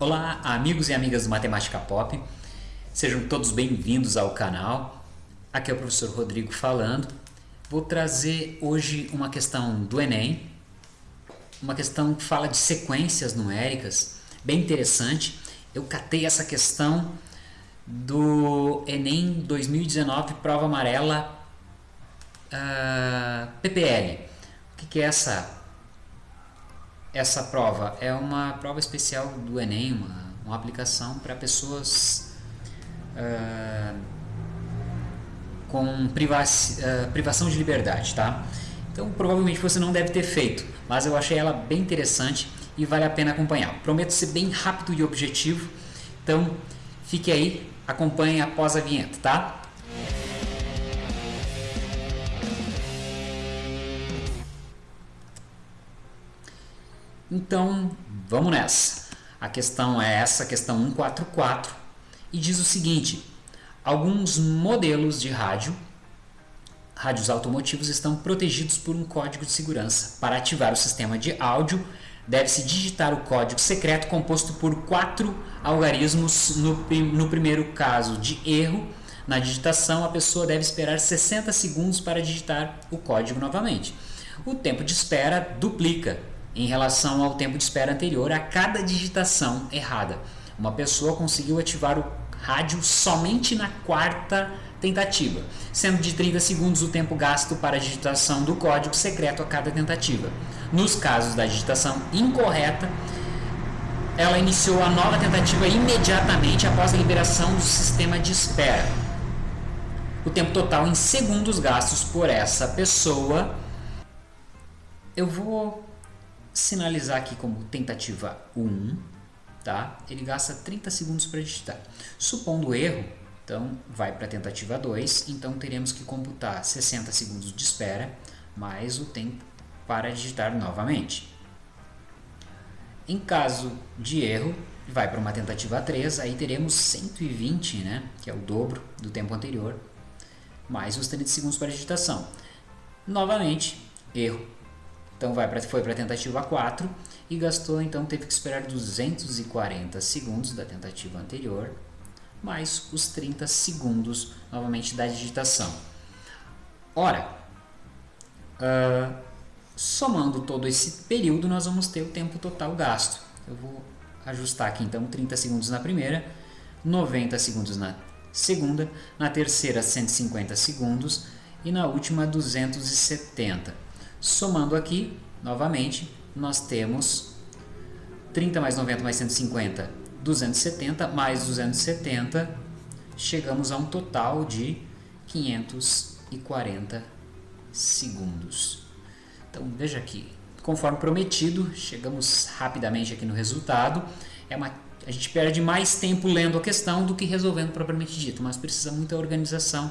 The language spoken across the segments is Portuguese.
Olá, amigos e amigas do Matemática Pop. Sejam todos bem-vindos ao canal. Aqui é o professor Rodrigo falando. Vou trazer hoje uma questão do Enem, uma questão que fala de sequências numéricas, bem interessante. Eu catei essa questão do Enem 2019, prova amarela uh, ah, PPL. O que, que é essa essa prova é uma prova especial do Enem, uma, uma aplicação para pessoas uh, com uh, privação de liberdade, tá? Então provavelmente você não deve ter feito, mas eu achei ela bem interessante e vale a pena acompanhar. Prometo ser bem rápido e objetivo, então fique aí, acompanhe após a vinheta, tá? Então, vamos nessa. A questão é essa, questão 144, e diz o seguinte: alguns modelos de rádio, rádios automotivos, estão protegidos por um código de segurança. Para ativar o sistema de áudio, deve-se digitar o código secreto composto por quatro algarismos. No, no primeiro caso de erro, na digitação, a pessoa deve esperar 60 segundos para digitar o código novamente. O tempo de espera duplica em relação ao tempo de espera anterior a cada digitação errada. Uma pessoa conseguiu ativar o rádio somente na quarta tentativa, sendo de 30 segundos o tempo gasto para a digitação do código secreto a cada tentativa. Nos casos da digitação incorreta, ela iniciou a nova tentativa imediatamente após a liberação do sistema de espera. O tempo total em segundos gastos por essa pessoa, eu vou sinalizar aqui como tentativa 1, tá? ele gasta 30 segundos para digitar. Supondo erro, então vai para a tentativa 2, então teremos que computar 60 segundos de espera mais o tempo para digitar novamente. Em caso de erro, vai para uma tentativa 3, aí teremos 120, né, que é o dobro do tempo anterior, mais os 30 segundos para digitação. Novamente, erro, então vai pra, foi para a tentativa 4 e gastou, então teve que esperar 240 segundos da tentativa anterior, mais os 30 segundos novamente da digitação. Ora, uh, somando todo esse período, nós vamos ter o tempo total gasto. Eu vou ajustar aqui então 30 segundos na primeira, 90 segundos na segunda, na terceira 150 segundos e na última 270 Somando aqui, novamente, nós temos 30 mais 90 mais 150, 270, mais 270, chegamos a um total de 540 segundos. Então, veja aqui, conforme prometido, chegamos rapidamente aqui no resultado. É uma, a gente perde mais tempo lendo a questão do que resolvendo propriamente dito, mas precisa muita organização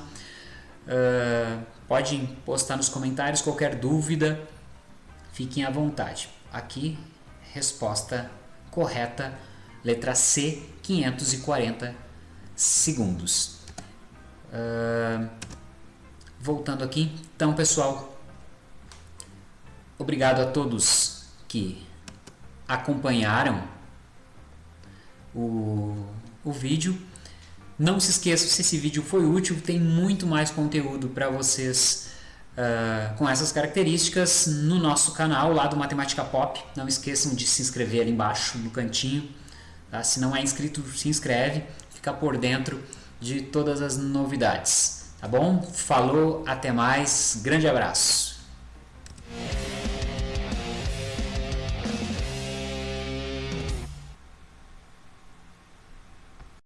Uh, podem postar nos comentários qualquer dúvida, fiquem à vontade. Aqui, resposta correta, letra C, 540 segundos. Uh, voltando aqui, então pessoal, obrigado a todos que acompanharam o, o vídeo. Não se esqueça, se esse vídeo foi útil, tem muito mais conteúdo para vocês uh, com essas características no nosso canal lá do Matemática Pop. Não esqueçam de se inscrever ali embaixo no cantinho. Tá? Se não é inscrito, se inscreve, fica por dentro de todas as novidades. Tá bom? Falou, até mais, grande abraço.